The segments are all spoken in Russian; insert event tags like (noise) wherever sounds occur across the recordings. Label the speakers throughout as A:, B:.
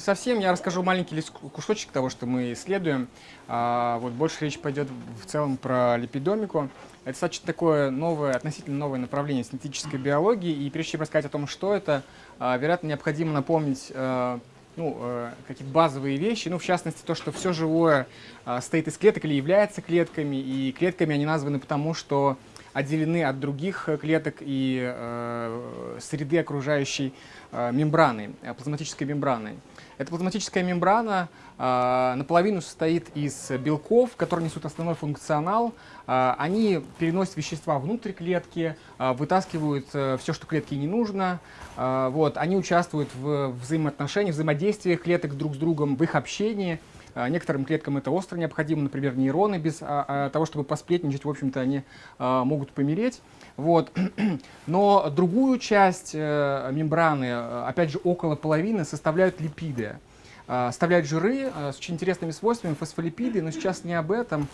A: не совсем. Я расскажу маленький кусочек того, что мы исследуем. А, вот больше речь пойдет в целом про липидомику. Это достаточно такое новое, относительно новое направление синтетической биологии. И прежде чем рассказать о том, что это, а, вероятно, необходимо напомнить а, ну, э, какие-то базовые вещи, ну, в частности, то, что все живое э, состоит из клеток или является клетками, и клетками они названы потому, что отделены от других клеток и э, среды окружающей э, мембраны, э, плазматической мембраны. Эта плазматическая мембрана э, наполовину состоит из белков, которые несут основной функционал. Э, они переносят вещества внутрь клетки, э, вытаскивают э, все, что клетке не нужно. Э, вот, они участвуют в взаимоотношениях, взаимодействиях клеток друг с другом, в их общении. А, некоторым клеткам это остро необходимо, например, нейроны без а, а, того, чтобы посплетничать, в общем-то, они могут помереть. Вот. (clears throat) Но другую часть э, мембраны, опять же, около половины, составляют липиды. Составляют жиры с очень интересными свойствами, фосфолипиды, но сейчас не об этом.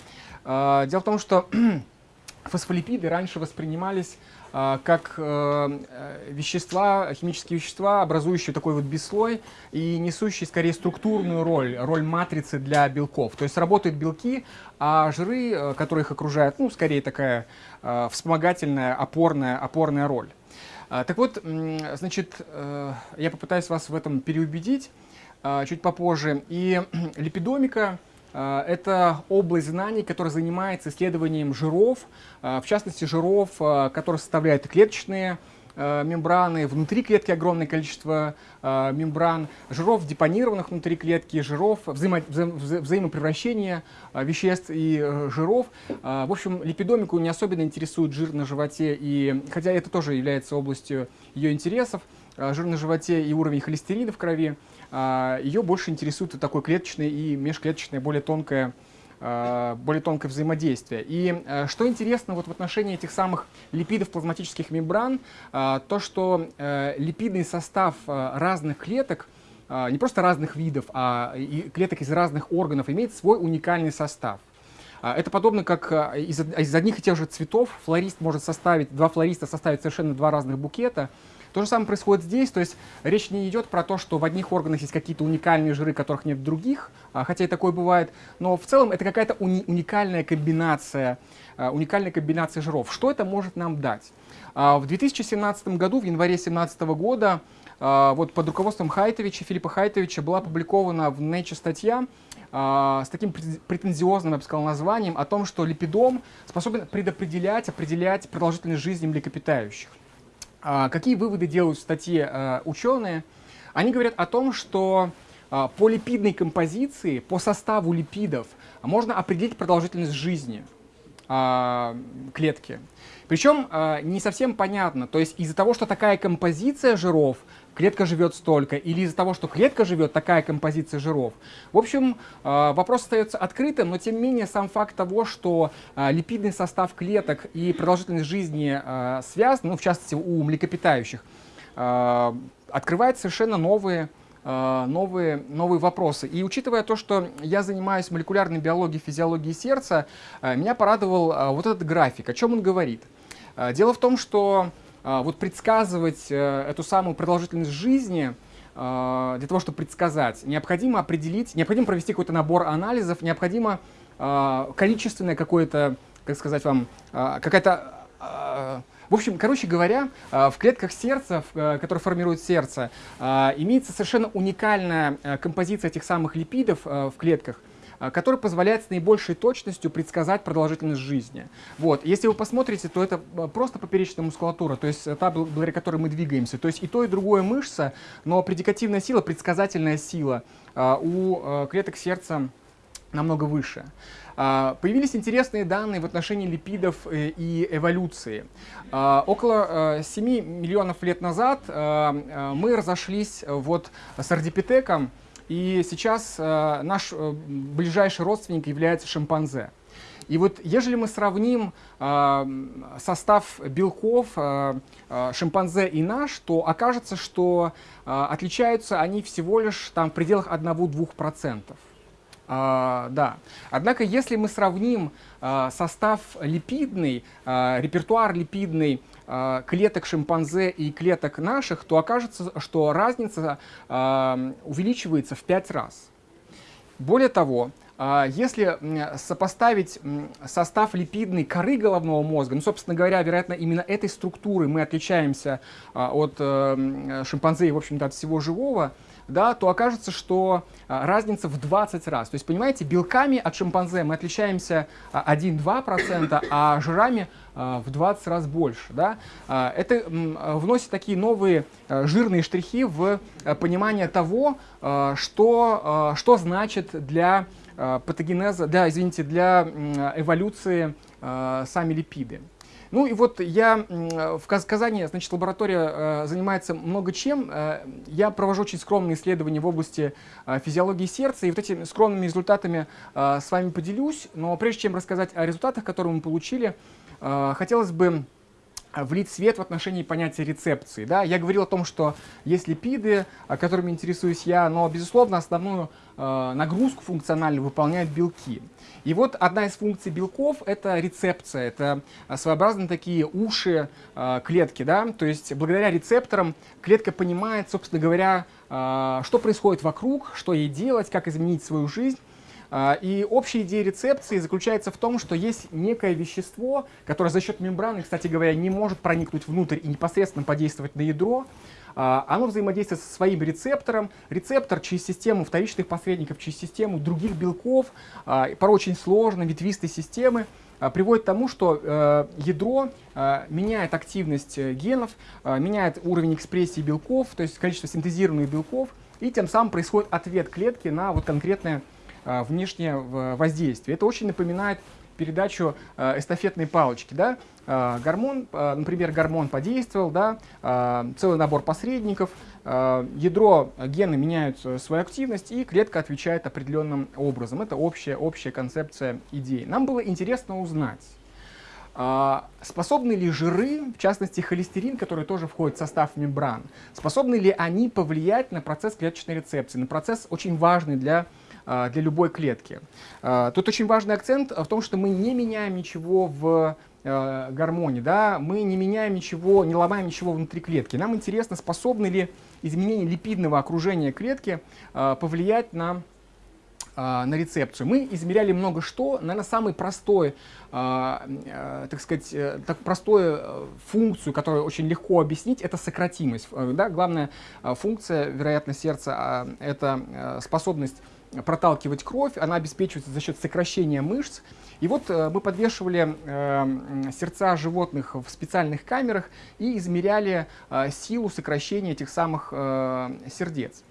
A: Дело в том, что (clears throat) фосфолипиды раньше воспринимались а, как э, вещества, химические вещества, образующие такой вот бесслой и несущие скорее структурную роль, роль матрицы для белков. То есть работают белки, а жиры, э, которые их окружают, ну, скорее такая э, вспомогательная, опорная, опорная роль. А, так вот, значит, я попытаюсь вас в этом переубедить чуть попозже. И липидомика Э, это область знаний, которая занимается исследованием жиров, э, в частности жиров, э, которые составляют клеточные мембраны, внутри клетки огромное количество мембран, жиров, депонированных внутри клетки, жиров, взаимо, вза, вза, взаимопревращения веществ и жиров. В общем, липидомику не особенно интересует жир на животе, и, хотя это тоже является областью ее интересов, жир на животе и уровень холестерина в крови. А, ее больше интересует такое клеточное и межклеточное, более тонкое, а, более тонкое взаимодействие. И а, что интересно вот в отношении этих самых липидов плазматических мембран, то, что э, липидный состав разных клеток, не просто разных видов, а клеток из разных органов, имеет свой уникальный состав. Это подобно как из, из одних и тех же цветов флорист может составить, два флориста составить совершенно два разных букета, то же самое происходит здесь, то есть речь не идет про то, что в одних органах есть какие-то уникальные жиры, которых нет в других, а, хотя и такое бывает, но в целом это какая-то уни уникальная комбинация, а, уникальная комбинация жиров. Что это может нам дать? А, в 2017 году, в январе 2017 года, вот под руководством Хайтовича, Филиппа Хайтовича, была опубликована в Nature статья с таким претензиозным, я бы сказал, названием о том, что липидом способен предопределять, определять продолжительность жизни млекопитающих. А, какие выводы делают в статье а, ученые? Они говорят о том, что а, по липидной композиции, по составу липидов можно определить продолжительность жизни клетки. Причем не совсем понятно, то есть из-за того, что такая композиция жиров клетка живет столько, или из-за того, что клетка живет, такая композиция жиров. В общем, э, вопрос остается открытым, но тем не менее сам факт того, что липидный состав клеток и продолжительность жизни связаны, ну, в частности у млекопитающих, открывает совершенно новые новые, новые вопросы. И учитывая то, что я занимаюсь молекулярной биологией, физиологией сердца, меня порадовал вот этот график. О чем он говорит? Дело в том, что вот предсказывать э, эту самую продолжительность жизни, для того, чтобы предсказать, необходимо определить, необходимо провести какой-то набор анализов, необходимо количественное какое-то, как сказать вам, какая-то... В общем, короче говоря, в клетках сердца, э, которые формируют сердце, имеется совершенно уникальная э, композиция этих самых липидов в клетках, Э, который позволяет с наибольшей точностью предсказать продолжительность жизни. Вот. Если вы посмотрите, то это э, просто поперечная мускулатура, то есть та, благодаря которой мы двигаемся. То есть и то, и другое мышца, но предикативная сила, предсказательная сила э, у клеток сердца намного выше. Появились интересные данные в отношении липидов и эволюции. Около 7 миллионов лет назад мы разошлись вот с ардипитеком, и сейчас э, наш э, ближайший родственник является шимпанзе. И вот ежели мы сравним э, состав белков э, э, шимпанзе и наш, то окажется, что э, отличаются они всего лишь там, в пределах 1-2%. А, да. Однако, если мы сравним а, состав липидный, а, репертуар липидный а, клеток шимпанзе и клеток наших, то окажется, что разница а, увеличивается в 5 раз. Более того, если сопоставить состав липидной коры головного мозга, ну, собственно говоря, вероятно, именно этой структуры мы отличаемся а, от э, шимпанзе и, в общем-то, от всего живого, да, то окажется, что а, разница в 20 раз. То есть, понимаете, белками от шимпанзе мы отличаемся 1-2%, а жирами в 20 раз больше. Да? Это вносит такие новые жирные штрихи в понимание того, что, что значит для Э, патогенеза, да, извините, для эволюции э, сами липиды. Ну и вот я в Казани, значит, лаборатория э, занимается много чем. Я провожу очень скромные исследования в области физиологии сердца, и вот этими скромными результатами с вами поделюсь. Но прежде чем рассказать о результатах, которые мы получили, хотелось бы влить свет в отношении понятия рецепции. Да? Я говорил о том, что есть липиды, которыми интересуюсь я, но, безусловно, основную э, нагрузку функциональную выполняют белки. И вот одна из функций белков — это рецепция, это своеобразные такие уши э, клетки. Да? То есть благодаря рецепторам клетка понимает, собственно говоря, э, что происходит вокруг, что ей делать, как изменить свою жизнь. А, и общая идея рецепции заключается в том, что есть некое вещество, которое за счет мембраны, кстати говоря, не может проникнуть внутрь и непосредственно подействовать на ядро. А, оно взаимодействует со своим рецептором. Рецептор через систему вторичных посредников, через систему других белков, а, порой очень сложной, ветвистой системы, приводит к тому, что э, ядро э, меняет активность э, генов, меняет уровень экспрессии белков, то есть количество синтезированных белков, и тем самым происходит ответ клетки на вот конкретное внешнее воздействие. Это очень напоминает передачу а, эстафетной палочки. Да? А, гормон, например, гормон подействовал, да? целый набор посредников, ядро, гены меняют свою активность, и клетка отвечает определенным образом. Это общая, общая концепция идеи. Нам было интересно узнать, способны ли жиры, в частности холестерин, который тоже входит в состав мембран, способны ли они повлиять на процесс клеточной рецепции, на процесс очень важный для а, для любой клетки. А, тут очень важный акцент в том, что мы не меняем ничего в а, гормоне, да, мы не меняем ничего, не ломаем ничего внутри клетки. Нам интересно, способны ли изменения липидного окружения клетки повлиять на на рецепцию. Мы измеряли много что, наверное, самый простой, так сказать, э, так простую э, функцию, которую очень легко объяснить, это сократимость. Э, да? Главная функция, вероятно, сердца — это способность проталкивать кровь, она обеспечивается за счет сокращения мышц. И вот э, мы подвешивали э, сердца животных в специальных камерах и измеряли э, силу сокращения этих самых э, сердец.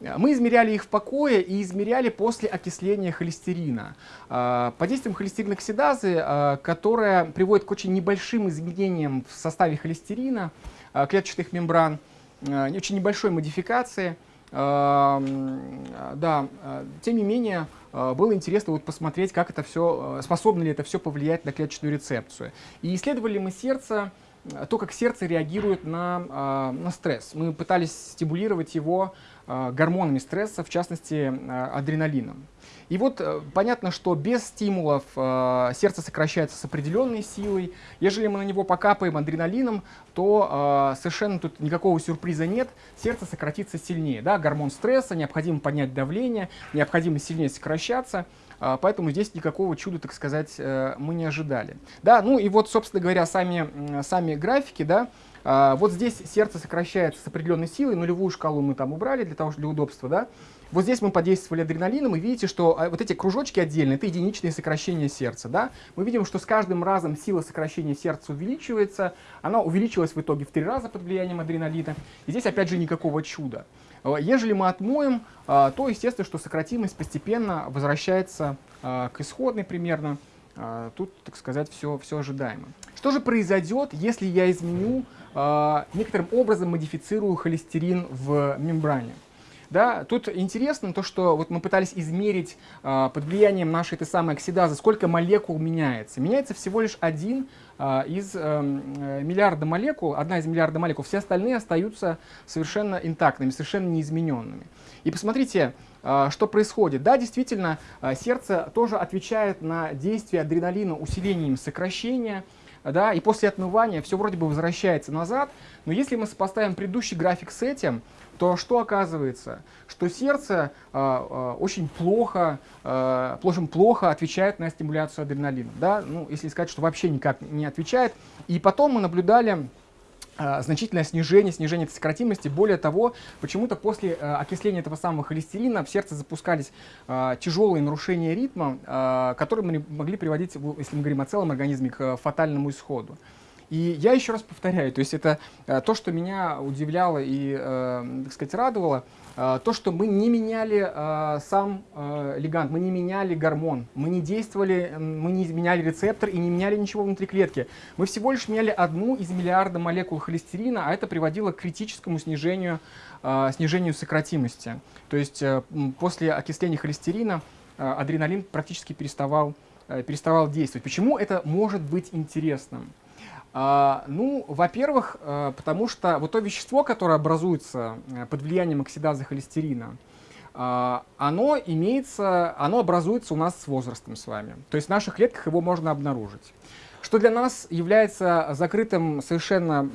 A: Мы измеряли их в покое и измеряли после окисления холестерина. Э, под действием холестериноксидазы, э, которая приводит к очень небольшим изменениям в составе холестерина, э, клеточных мембран, очень небольшой модификации – да, э, тем не менее, э, было интересно вот посмотреть, как это все, э, способно ли это все повлиять на клеточную рецепцию. И исследовали мы сердце, то, как сердце реагирует на, на стресс. Мы пытались стимулировать его гормонами стресса, в частности, адреналином. И вот э, понятно, что без стимулов сердце сокращается с определенной силой. Ежели мы на него покапаем адреналином, то совершенно тут никакого сюрприза нет. Сердце сократится сильнее. Да? Гормон стресса, необходимо поднять давление, необходимо сильнее сокращаться. Э, поэтому здесь никакого чуда, так сказать, э, мы не ожидали. Да, ну и вот, собственно говоря, сами, сами графики, да, э, вот здесь сердце сокращается с определенной силой, нулевую шкалу мы там убрали для того, для удобства, да, вот здесь мы подействовали адреналином, и видите, что а, вот эти кружочки отдельные, это единичные сокращения сердца. Да? Мы видим, что с каждым разом сила сокращения сердца увеличивается. Она увеличилась в итоге в три раза под влиянием адреналина. И здесь опять же никакого чуда. Э, ежели мы отмоем, э, то естественно, что сократимость постепенно возвращается э, к исходной примерно. Тут, так сказать, все, все ожидаемо. Что же произойдет, если я изменю, некоторым образом модифицирую холестерин в мембране? Да, тут интересно то, что вот мы пытались измерить э, под влиянием нашей этой самой оксидазы, сколько молекул меняется. Меняется всего лишь один э, из эм, э, миллиарда молекул, одна из миллиарда молекул, все остальные остаются совершенно интактными, совершенно неизмененными. И посмотрите, э, что происходит. Да, действительно, сердце тоже отвечает на действие адреналина усилением сокращения, да, и после отмывания все вроде бы возвращается назад, но если мы сопоставим предыдущий график с этим, то что оказывается? Что сердце э, э, очень плохо, э, очень плохо отвечает на стимуляцию адреналина. Да? Ну, если сказать, что вообще никак не отвечает. И потом мы наблюдали а, значительное снижение, снижение сократимости. Более того, почему-то после э, окисления этого самого холестерина в сердце запускались э, тяжелые нарушения ритма, э, которые могли приводить, если мы говорим о целом организме, к фатальному исходу. И я еще раз повторяю, то есть это э, то, что меня удивляло и, э, так сказать, радовало, э, то, что мы не меняли сам лигант, мы не меняли гормон, мы не действовали, мы не изменяли рецептор и не меняли ничего внутри клетки. Мы всего лишь меняли одну из миллиарда молекул холестерина, а это приводило к критическому снижению, снижению сократимости. То есть после окисления холестерина адреналин практически переставал, переставал действовать. Почему это может быть интересным? А, ну, во-первых, а, потому что вот то вещество, которое образуется э, под влиянием оксидазы холестерина, а, оно имеется, оно образуется у нас с возрастом с вами. То есть в наших клетках его можно обнаружить. Что для нас является закрытым, совершенно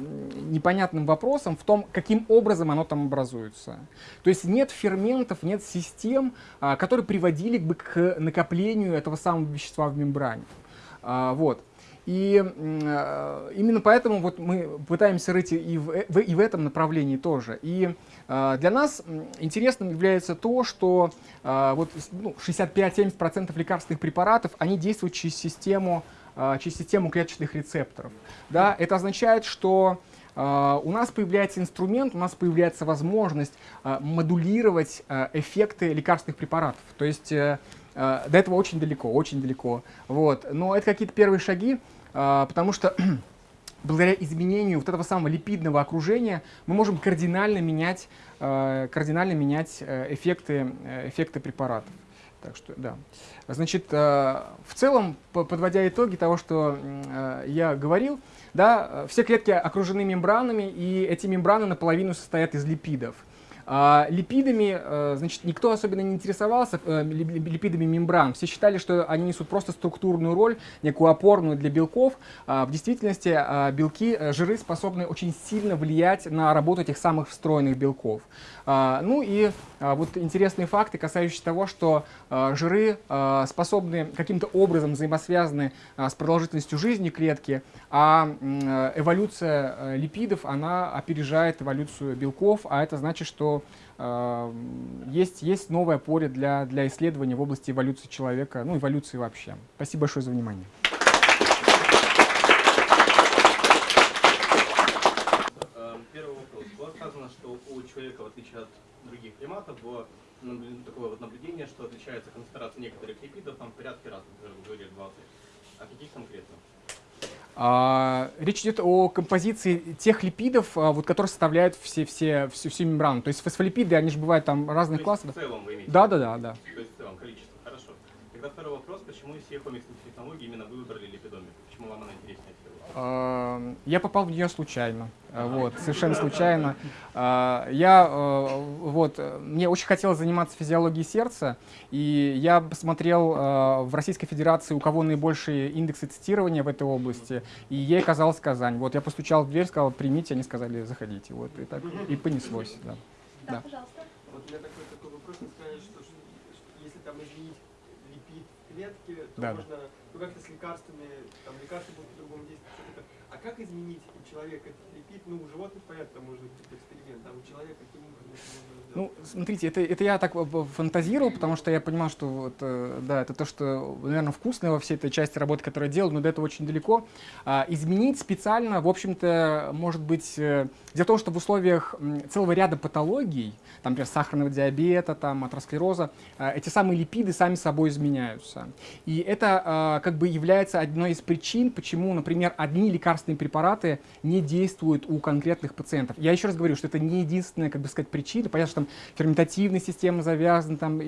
A: непонятным вопросом в том, каким образом оно там образуется. То есть нет ферментов, нет систем, которые приводили бы к накоплению этого самого вещества в мембране. Вот. И э, именно поэтому вот мы пытаемся рыть и в, в, и в этом направлении тоже. И э, для нас интересным является то, что э, вот, ну, 65-70% лекарственных препаратов, они действуют через систему, э, через систему клеточных рецепторов. Да? Это означает, что Uh, у нас появляется инструмент, у нас появляется возможность uh, модулировать uh, эффекты лекарственных препаратов. То есть до этого очень далеко, очень далеко. Вот. Но это какие-то первые шаги. А, потому что (clears throat) благодаря изменению вот этого самого липидного окружения мы можем кардинально менять, а, кардинально менять э, эффекты, э, эффекты препаратов. Так что, да. Значит, а, в целом, подводя итоги того, что я говорил, да, все клетки окружены мембранами, и эти мембраны наполовину состоят из липидов. А, липидами, э, значит, никто особенно не интересовался э, липидами мембран. Все считали, что они несут просто структурную роль, некую опорную для белков. А, в действительности а, белки, э, жиры способны очень сильно влиять на работу этих самых встроенных белков. Ну и вот интересные факты, касающиеся того, что жиры способны каким-то образом взаимосвязаны с продолжительностью жизни клетки, а эволюция липидов, она опережает эволюцию белков, а это значит, что э, есть, есть новое поле для, для исследования в области эволюции человека, ну, эволюции вообще. Спасибо большое за внимание.
B: Первый вопрос. Было сказано, что у человека, в отличие от других приматов, было такое вот наблюдение, что отличается концентрация некоторых липидов там в порядке раз, говорили 20. А каких конкретно?
A: А, речь идет о композиции тех липидов, а, вот, которые составляют все, все, всю, всю мембрану. То есть фосфолипиды, они же бывают там разных классов.
B: в целом вы имеете?
A: Да, да, да, да.
B: То есть в целом количество, хорошо. Тогда второй вопрос, почему из всех омиксных технологий именно вы выбрали липидомик? Почему вам она интереснее?
A: Я попал в нее случайно. Э, вот, совершенно случайно. А, я, э, вот, мне очень хотелось заниматься физиологией сердца, и я посмотрел э, в Российской Федерации, у кого наибольшие индексы цитирования в этой области, и ей казалось Казань. Вот, я постучал в дверь, сказал, примите, они сказали, заходите. Вот, и так, и понеслось,
C: да. Да, да. пожалуйста. Вот у меня такой, такой вопрос, вы сказали, что, что, что если там изменить липид клетки, то да, можно, как-то с лекарствами, там лекарства будут по-другому действовать. А как изменить человека ну, у животных, понятно, может быть эксперимент, а у человека каким образом
A: Ну, смотрите, это, это я так фантазировал, потому что я понимал, что вот, э, да, это то, что, наверное, вкусное во всей этой части работы, которую я делал, но до этого очень далеко. А, изменить специально, в общем-то, может быть, э, в том, что в условиях целого ряда патологий, там, например, сахарного диабета, там, атеросклероза, э, эти самые липиды сами собой изменяются. И это как бы является одной из причин, почему, например, одни лекарственные препараты не действуют у конкретных пациентов. Я еще раз говорю, что это не единственная, как бы сказать, причина. Понятно, что там ферментативная система завязана, там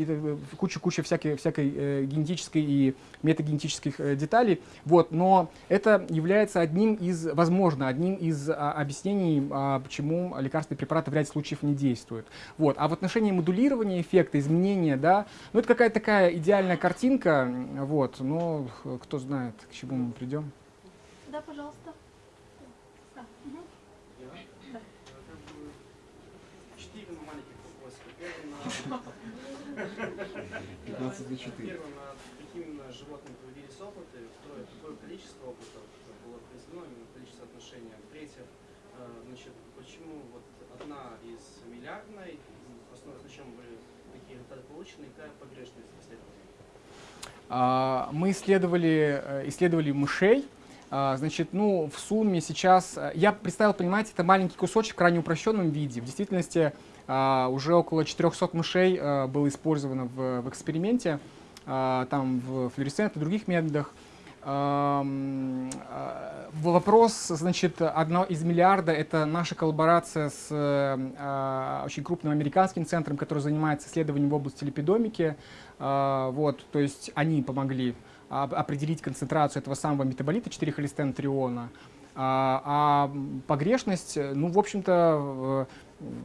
A: куча-куча всякой, всякой э, генетической и метагенетических э, деталей. Вот, но это является одним из, возможно, одним из а, объяснений, а, почему лекарственные препараты в ряде случаев не действуют. Вот. А в отношении модулирования эффекта, изменения, да, ну это какая-то такая идеальная картинка, вот, но кто знает, к чему мы придем.
D: Да, пожалуйста. Да. Угу.
C: Да. 4 маленьких вопросика. Первый на... (laughs) 15 на 4. Первый на какими именно животными проводились опыты. Второе, какое количество опытов было произведено, именно количество отношений. Третье, значит, почему вот одна из миллиардной, основной на чем были такие результаты получены, и какая погрешность исследования?
A: Мы исследовали, э, исследовали мышей, а, значит, ну, в сумме сейчас, э, я представил, понимаете, это маленький кусочек в крайне упрощенном виде. В действительности а, уже около 400 мышей э, было использовано в, в эксперименте, а, там в флуоресцент и других методах. Вопрос, значит, одно из миллиарда — это наша коллаборация с очень крупным американским центром, который занимается исследованием в области липидомики. Вот, то есть они помогли определить концентрацию этого самого метаболита 4-холестенотриона. А, а погрешность, ну, в общем-то,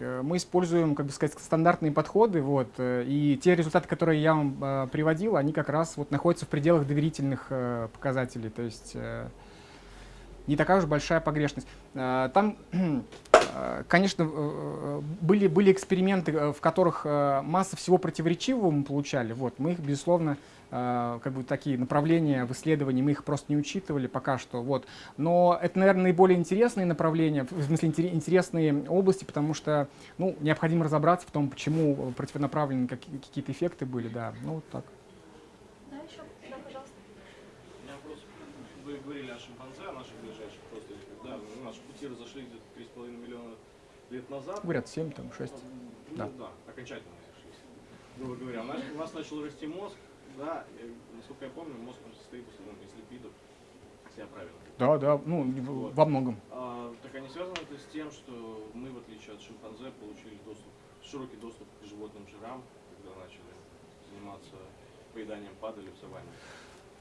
A: э, мы используем, как бы сказать, стандартные подходы, вот, э, и те результаты, которые я вам э, приводил, они как раз вот находятся в пределах доверительных показателей, то есть не такая уж большая погрешность. Там, конечно, были, были эксперименты, в которых масса всего противоречивого мы получали, вот, мы их, безусловно, как бы такие направления в исследовании, мы их просто не учитывали пока что. Вот. Но это, наверное, наиболее интересные направления, в смысле интересные области, потому что ну, необходимо разобраться в том, почему противонаправленные какие-то эффекты были. Да. Ну, вот так.
D: Да, еще? Да, пожалуйста.
E: У меня вопрос. Вы говорили о шимпанзе, о наших ближайших просто. Да, наши пути разошлись где-то 3,5 миллиона лет назад.
A: Говорят, 7, там, 6.
E: Ну, да. да, окончательно разошлись. Грубо говоря, у нас начал расти мозг, да, насколько я помню, мозг состоит в основном из липидов, если я правильно.
A: Да, да, ну, вот. во многом.
E: А, так они связаны это с тем, что мы, в отличие от шимпанзе, получили доступ, широкий доступ к животным жирам, когда начали заниматься поеданием падали в саванне?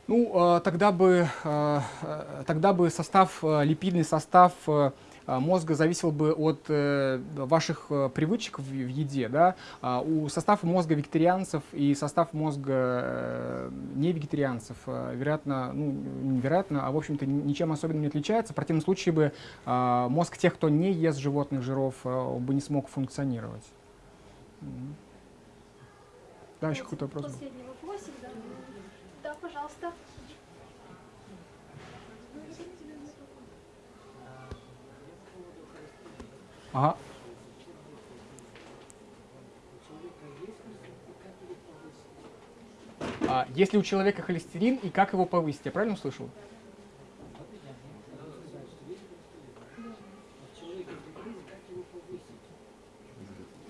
A: Ну, а, тогда бы, а, а, тогда бы состав, липидный состав а, мозга зависел бы от э, ваших э, привычек в, еде. Да? А у состава мозга вегетарианцев и состав мозга э, не вегетарианцев, вероятно, ну, невероятно, а в общем-то ничем особенным не отличается. В противном случае бы а, мозг тех, кто не ест животных жиров, бы не смог функционировать. Да, еще какой-то вопрос был.
D: Последний вопросик, да. Да, пожалуйста.
A: Ага. А, если у человека холестерин, и как его повысить? Я правильно услышал?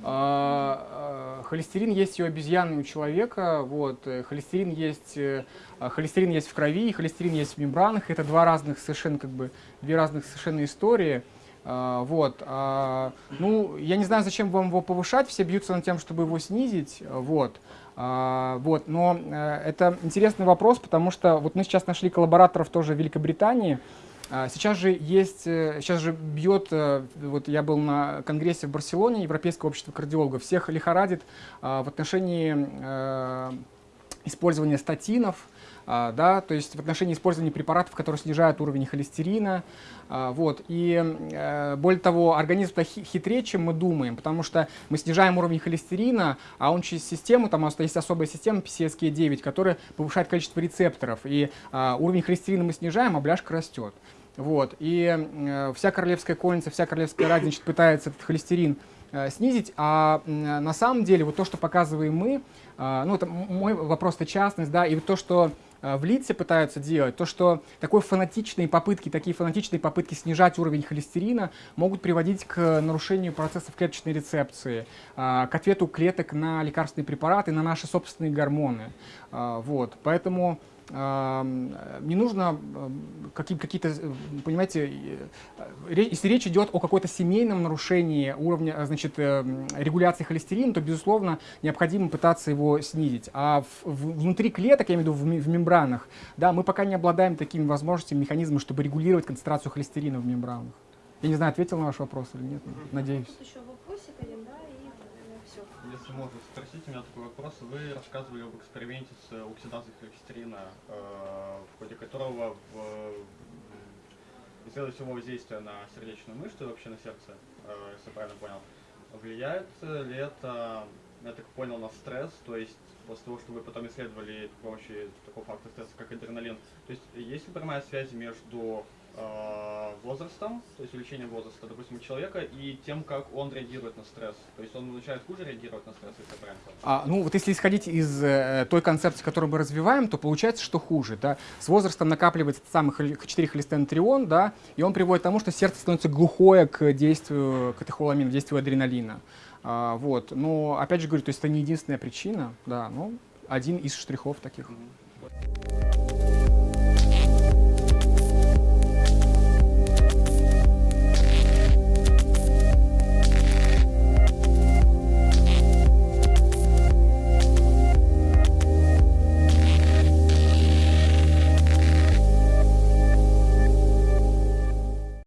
A: А, а, холестерин есть и у обезьяны, и у человека. Вот. Холестерин, есть, э, а, холестерин есть в крови, холестерин есть в мембранах. Это два разных совершенно, как бы, две разных совершенно истории. А, вот. А, ну, я не знаю, зачем вам его повышать, все бьются над тем, чтобы его снизить. Вот. А, вот. Но э, это интересный вопрос, потому что вот мы сейчас нашли коллабораторов тоже в Великобритании. Сейчас же есть, э, сейчас же бьет, э, вот я был на конгрессе в Барселоне, Европейское общество кардиологов, всех лихорадит в отношении использования статинов, да, то есть в отношении использования препаратов, которые снижают уровень холестерина. А, вот. И э, более того, организм хитрее, чем мы думаем, потому что мы снижаем уровень холестерина, а он через систему, там есть особая система PCSK9, которая повышает количество рецепторов. И а, уровень холестерина мы снижаем, а бляшка растет. Вот. И э, вся королевская конница, вся королевская рать, значит, пытается этот холестерин э, снизить, а на самом деле вот то, что показываем мы, А, ну, это мой вопрос-то частность, да, и вот то, что а, в лице пытаются делать, то, что такой фанатичные попытки, такие фанатичные попытки снижать уровень холестерина могут приводить к нарушению процессов клеточной рецепции, а, к ответу клеток на лекарственные препараты, на наши собственные гормоны. А, Вот, поэтому не нужно какие-то, понимаете, э, если речь идет о какой-то семейном нарушении уровня, э, значит, э, регуляции холестерина, то, безусловно, необходимо пытаться его снизить. А внутри клеток, я имею в виду в, мембранах, да, мы пока не обладаем такими возможностями, механизмами, чтобы регулировать концентрацию холестерина в мембранах. Я не знаю, ответил на ваш вопрос или нет, надеюсь.
D: Еще вопросик один, да, и все.
B: Если можно спросить у меня такой вопрос. Вы рассказывали об эксперименте с оксидацией холестерина, э, в ходе которого в- в- исследовали всего воздействия на сердечную мышцу и вообще на сердце, э, если я правильно понял. Влияет ли это, я так понял, на стресс, то есть после того, что вы потом исследовали при помощи такого фактора стресса, как адреналин, то есть есть ли прямая связь между э, возрастом, то есть увеличением возраста, допустим, у человека, и тем, как он реагирует на стресс. То есть он начинает хуже реагировать на стресс, если правильно.
A: А, ну, вот если исходить из э, той концепции, которую мы развиваем, то получается, что хуже. Да? С возрастом накапливается самый 4 холестеринтрион, да, и он приводит к тому, что сердце становится глухое к действию катехоламина, к действию адреналина. А, вот. Но, опять же говорю, то есть это не единственная причина, да, но один из штрихов таких.
B: Мгм.